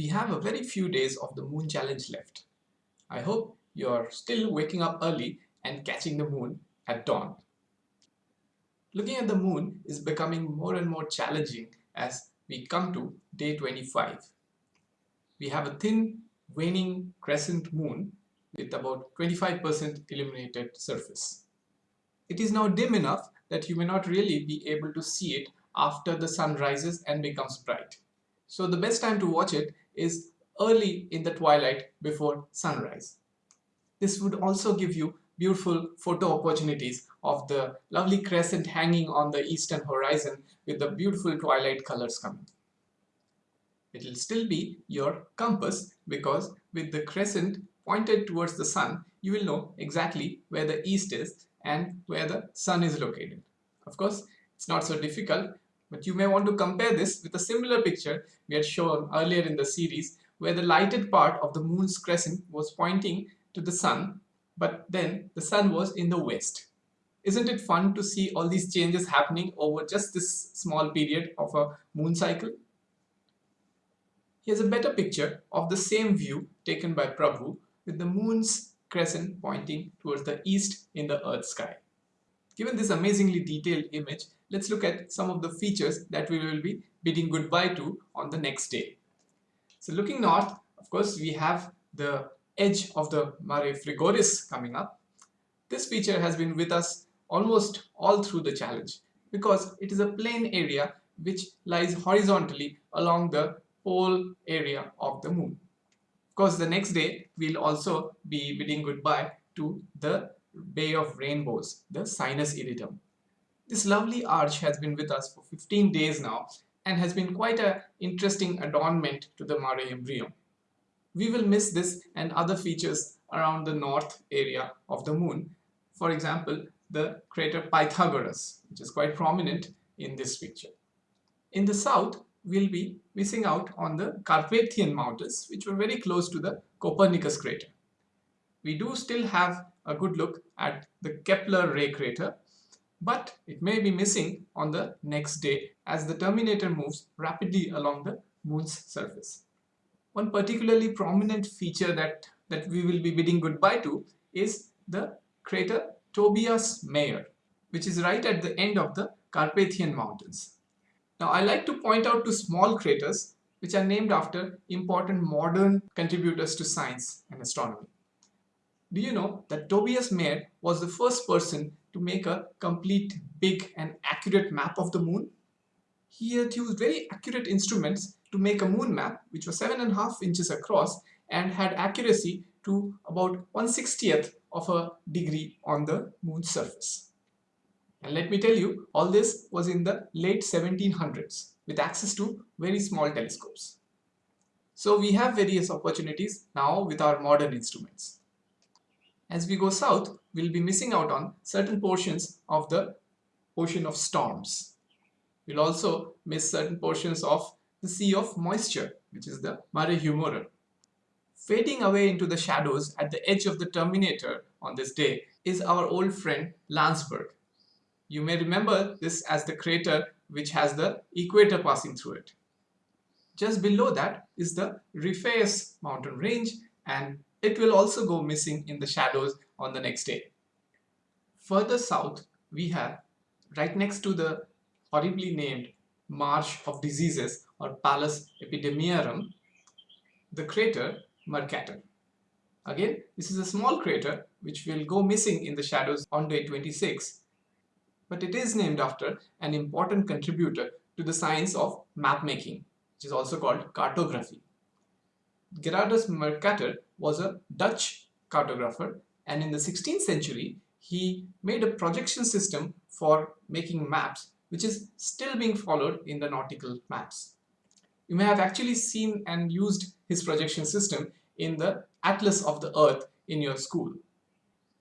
We have a very few days of the moon challenge left. I hope you're still waking up early and catching the moon at dawn. Looking at the moon is becoming more and more challenging as we come to day 25. We have a thin waning crescent moon with about 25% illuminated surface. It is now dim enough that you may not really be able to see it after the sun rises and becomes bright. So the best time to watch it is early in the twilight before sunrise. This would also give you beautiful photo opportunities of the lovely crescent hanging on the eastern horizon with the beautiful twilight colors coming. It will still be your compass because with the crescent pointed towards the sun, you will know exactly where the east is and where the sun is located. Of course, it's not so difficult, but you may want to compare this with a similar picture we had shown earlier in the series where the lighted part of the moon's crescent was pointing to the sun, but then the sun was in the west. Isn't it fun to see all these changes happening over just this small period of a moon cycle? Here's a better picture of the same view taken by Prabhu with the moon's crescent pointing towards the east in the earth sky. Given this amazingly detailed image, let's look at some of the features that we will be bidding goodbye to on the next day. So looking north, of course, we have the edge of the Mare Frigoris coming up. This feature has been with us almost all through the challenge because it is a plain area which lies horizontally along the pole area of the moon. Of course, the next day we'll also be bidding goodbye to the Bay of Rainbows, the Sinus Iridum. This lovely arch has been with us for 15 days now and has been quite an interesting adornment to the Mare Imbrium. We will miss this and other features around the north area of the moon. For example, the crater Pythagoras, which is quite prominent in this picture. In the south, we'll be missing out on the Carpathian Mountains, which were very close to the Copernicus crater. We do still have a good look at the Kepler ray crater, but it may be missing on the next day as the Terminator moves rapidly along the moon's surface. One particularly prominent feature that, that we will be bidding goodbye to is the crater Tobias Mayer, which is right at the end of the Carpathian Mountains. Now I like to point out two small craters which are named after important modern contributors to science and astronomy. Do you know that Tobias Mayer was the first person to make a complete big and accurate map of the moon? He had used very accurate instruments to make a moon map which was seven and a half inches across and had accuracy to about 1 60th of a degree on the moon's surface. And let me tell you, all this was in the late 1700s with access to very small telescopes. So we have various opportunities now with our modern instruments. As we go south, we'll be missing out on certain portions of the ocean of storms. We'll also miss certain portions of the sea of moisture, which is the Mare Humorum. Fading away into the shadows at the edge of the Terminator on this day is our old friend Landsberg. You may remember this as the crater which has the equator passing through it. Just below that is the Ripheus mountain range and it will also go missing in the shadows on the next day. Further south we have right next to the horribly named Marsh of Diseases or Palus Epidemiarum the crater Mercator. Again, this is a small crater which will go missing in the shadows on day 26, but it is named after an important contributor to the science of map making, which is also called cartography. Gerardus Mercator was a Dutch cartographer and in the 16th century he made a projection system for making maps which is still being followed in the nautical maps. You may have actually seen and used his projection system in the Atlas of the Earth in your school.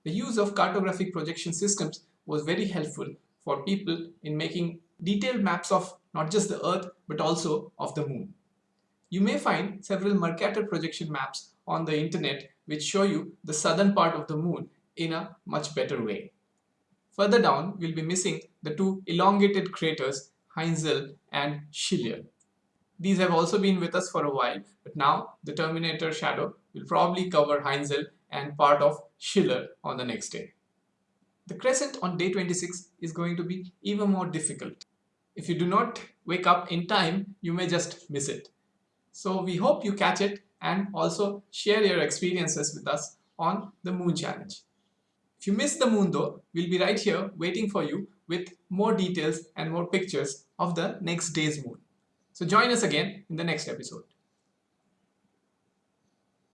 The use of cartographic projection systems was very helpful for people in making detailed maps of not just the Earth but also of the Moon. You may find several Mercator projection maps on the internet which show you the southern part of the Moon in a much better way. Further down, we'll be missing the two elongated craters Heinzel and Schiller. These have also been with us for a while, but now the Terminator shadow will probably cover Heinzel and part of Schiller on the next day. The crescent on day 26 is going to be even more difficult. If you do not wake up in time, you may just miss it. So we hope you catch it and also share your experiences with us on the Moon Challenge. If you miss the moon though, we'll be right here waiting for you with more details and more pictures of the next day's moon. So join us again in the next episode.